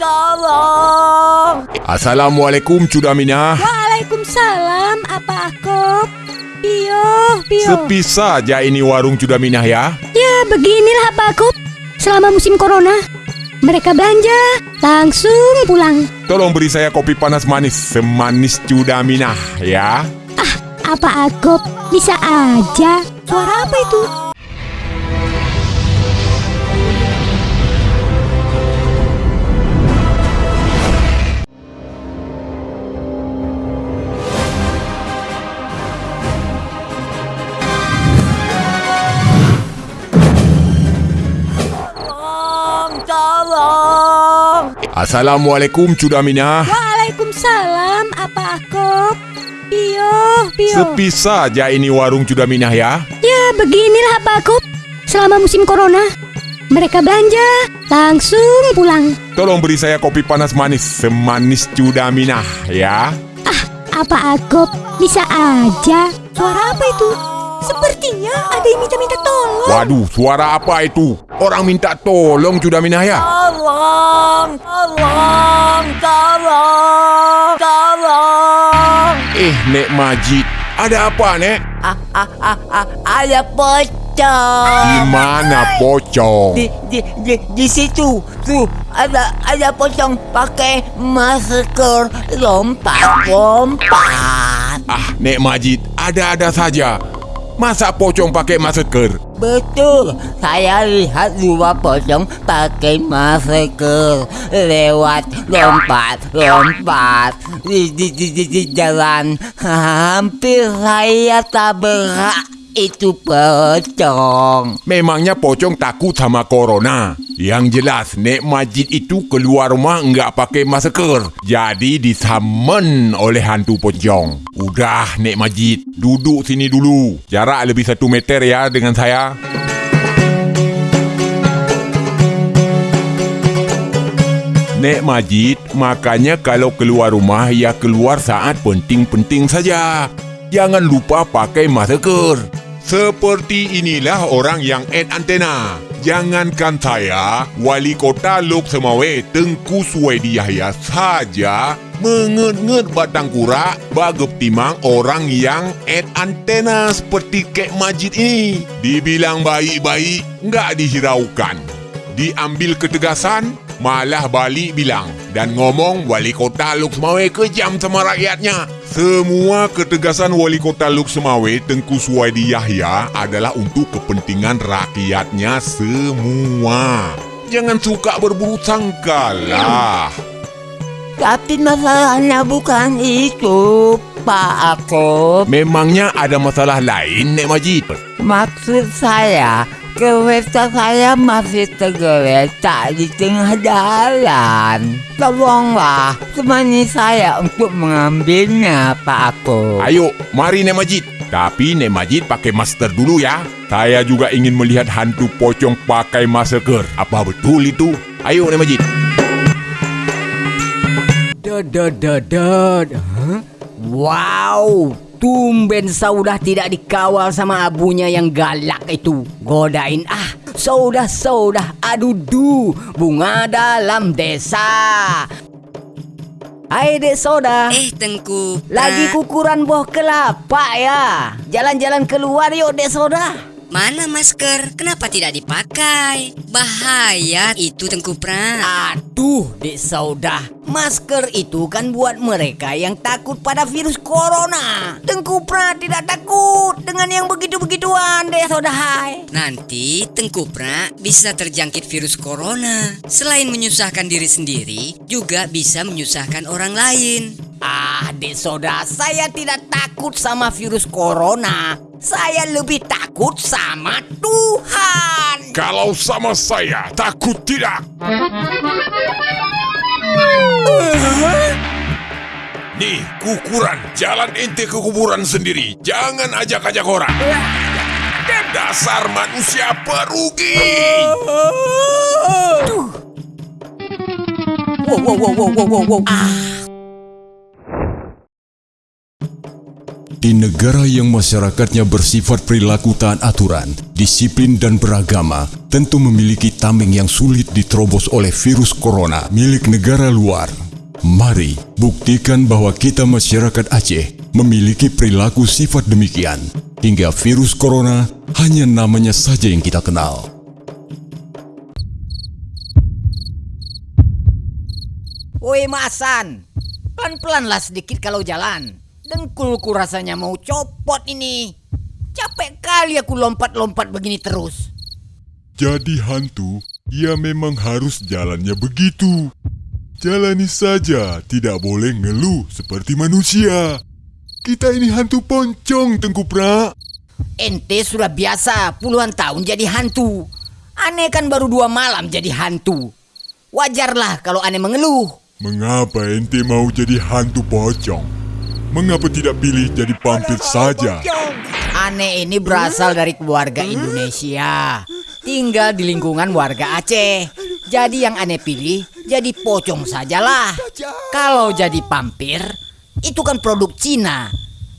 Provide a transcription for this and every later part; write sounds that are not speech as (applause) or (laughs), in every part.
Tolong. Assalamualaikum Cudaminah. Waalaikumsalam, apa aku? Pio, Pio. Sepi saja ini warung Cudaminah ya. Ya, beginilah Pak Akop. Selama musim corona, mereka belanja, langsung pulang. Tolong beri saya kopi panas manis, semanis Cudaminah ya. Apa Akop? Bisa aja. Suara apa itu? Assalamualaikum Cudaminah. Waalaikumsalam, apa Akop? Pio, Pio. Sepi saja ini warung Cudaminah ya. Ya, beginilah Pak Akop. Selama musim corona, mereka belanja, langsung pulang. Tolong beri saya kopi panas manis, semanis Cudaminah ya. Apa Akop? Bisa aja. Suara apa itu? Sepertinya ada yang minta-minta tolong. Waduh, suara apa itu? Orang minta tolong Cudaminah ya. Tolong. Tolong. Tolong. Tolong. Eh, Nek Majid, ada apa, Nek? Ah, ah, ah, ah, ada pocong. Di mana pocong? Di, di, di, di situ, tuh ada ada pocong pakai masker lompat lompat. Ah, Nek Majid, ada-ada saja. Masa pocong pakai masker? Betul, saya lihat dua pocong pakai masker lewat lompat lompat di di di, di, di jalan. (laughs) Hampir saya tabrak itu pocong. Memangnya pocong takut sama corona? Yang jelas, Nek Majid itu keluar rumah nggak pakai masker. Jadi disamen oleh hantu pocong. Udah, Nek Majid, duduk sini dulu. Jarak lebih satu meter ya dengan saya. Nek Majid, makanya kalau keluar rumah ya keluar saat penting-penting saja. Jangan lupa pakai masker. Seperti inilah orang yang ad antena. Jangankan saya, Wali Kota Lok Semawe Tengku Suwedi Yahya saja menget-nget batang kura bagep timang orang yang ad antena seperti Kek Majid ini. Dibilang baik-baik, nggak dihiraukan. Diambil ketegasan, malah balik bilang dan ngomong wali kota Luk Semawe kejam sama rakyatnya. Semua ketegasan wali kota Luk Semawe Tengku Suwaidi Yahya adalah untuk kepentingan rakyatnya semua. Jangan suka berburu sangka lah. Tapi masalahnya bukan itu, Pak Ako. Memangnya ada masalah lain, Nek Majid? Maksud saya, kereta saya masih tergeletak di tengah jalan. Tolonglah, temani saya untuk mengambilnya, Pak Ako. Ayo, mari Nek Majid. Tapi Nek Majid pakai masker dulu ya. Saya juga ingin melihat hantu pocong pakai masker. Apa betul itu? Ayo Nek Majid. Dod. Hah? Wow, tumben Saudah tidak dikawal sama abunya yang galak itu. Godain ah, Saudah, Saudah, aduh du, bunga dalam desa. Hai dek Saudah, Eh Tengku lagi Pra- kukuran buah kelapa ya. Jalan-jalan keluar yuk dek Saudah. Mana masker? Kenapa tidak dipakai? Bahaya itu Tengku Pra Aduh, Dek Saudah. Masker itu kan buat mereka yang takut pada virus corona. Tengku Pra tidak takut dengan yang begitu-begituan, Dek Saudah. Hai. Nanti Tengku Pra bisa terjangkit virus corona Selain menyusahkan diri sendiri Juga bisa menyusahkan orang lain Ah, Dek Saudah, saya tidak takut sama virus corona. Saya lebih takut sama Tuhan. Kalau sama saya, takut tidak? Nih, kukuran. Jalan ente ke kuburan sendiri. Jangan ajak-ajak orang. Dasar manusia perugi. Wow, wow, wow, wow, wow, wow, wow. Di negara yang masyarakatnya bersifat perilaku taat aturan, disiplin dan beragama, tentu memiliki tameng yang sulit diterobos oleh virus corona milik negara luar. Mari buktikan bahwa kita masyarakat Aceh memiliki perilaku sifat demikian, hingga virus corona hanya namanya saja yang kita kenal. Woi Masan, pelan-pelanlah sedikit kalau jalan. Dengkulku rasanya mau copot ini. Capek kali aku lompat-lompat begini terus. Jadi hantu, ya memang harus jalannya begitu. Jalani saja, tidak boleh ngeluh seperti manusia. Kita ini hantu poncong, Tengku Pra. Ente sudah biasa puluhan tahun jadi hantu. Aneh kan baru dua malam jadi hantu. Wajarlah kalau aneh mengeluh. Mengapa ente mau jadi hantu pocong? Mengapa tidak pilih jadi vampir saja? Aneh ini berasal dari keluarga Indonesia. Tinggal di lingkungan warga Aceh. Jadi yang aneh pilih jadi pocong sajalah. Kalau jadi vampir, itu kan produk Cina.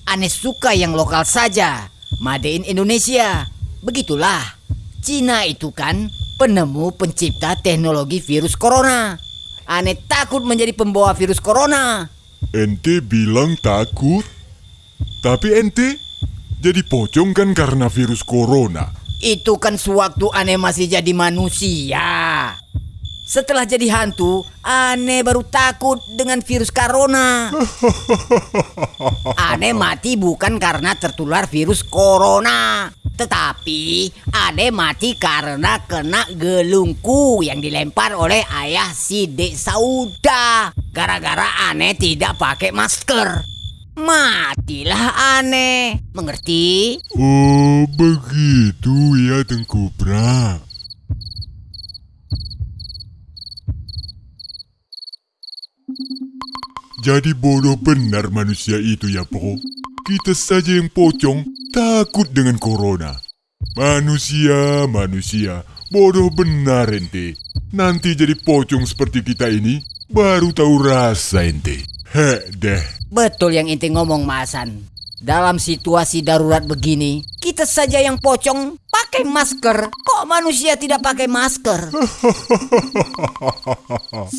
Aneh suka yang lokal saja. Made in Indonesia. Begitulah. Cina itu kan penemu pencipta teknologi virus corona. Aneh takut menjadi pembawa virus corona. Ente bilang takut? Tapi ente jadi pocong kan karena virus corona. Itu kan sewaktu aneh masih jadi manusia. Setelah jadi hantu, aneh baru takut dengan virus corona. (laughs) Aneh mati bukan karena tertular virus corona. Tetapi aneh mati karena kena gelungku yang dilempar oleh ayah si Dek Sauda. Gara-gara aneh tidak pakai masker. Matilah aneh. Mengerti? Oh, begitu ya Tengku Pra. Jadi bodoh benar manusia itu ya, Po. Kita saja yang pocong takut dengan corona. Manusia, manusia, bodoh benar ente. Nanti jadi pocong seperti kita ini, baru tahu rasa ente. Heh deh. Betul yang inti ngomong Masan. Dalam situasi darurat begini, kita saja yang pocong pakai masker. Kok manusia tidak pakai masker? (laughs)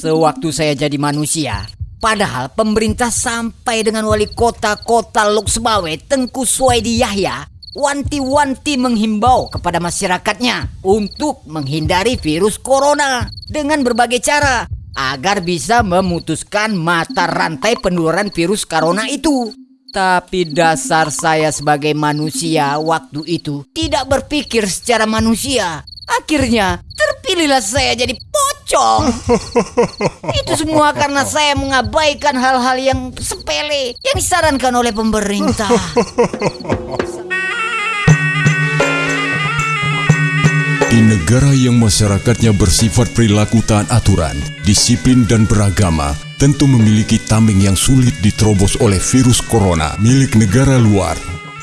Sewaktu saya jadi manusia, padahal pemerintah sampai dengan wali kota kota Lok Sebawe Tengku Suwaidi Yahya wanti-wanti menghimbau kepada masyarakatnya untuk menghindari virus corona dengan berbagai cara agar bisa memutuskan mata rantai penularan virus corona itu. Tapi dasar saya sebagai manusia waktu itu tidak berpikir secara manusia. Akhirnya terpilihlah saya jadi pocong. Itu semua karena saya mengabaikan hal-hal yang sepele yang disarankan oleh pemerintah. Di negara yang masyarakatnya bersifat perilaku taat aturan, disiplin dan beragama, tentu memiliki tameng yang sulit diterobos oleh virus corona milik negara luar.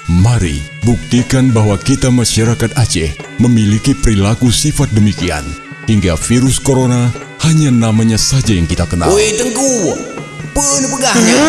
Mari buktikan bahwa kita masyarakat Aceh memiliki perilaku sifat demikian, hingga virus corona hanya namanya saja yang kita kenal. Woi Tengku, pegahnya?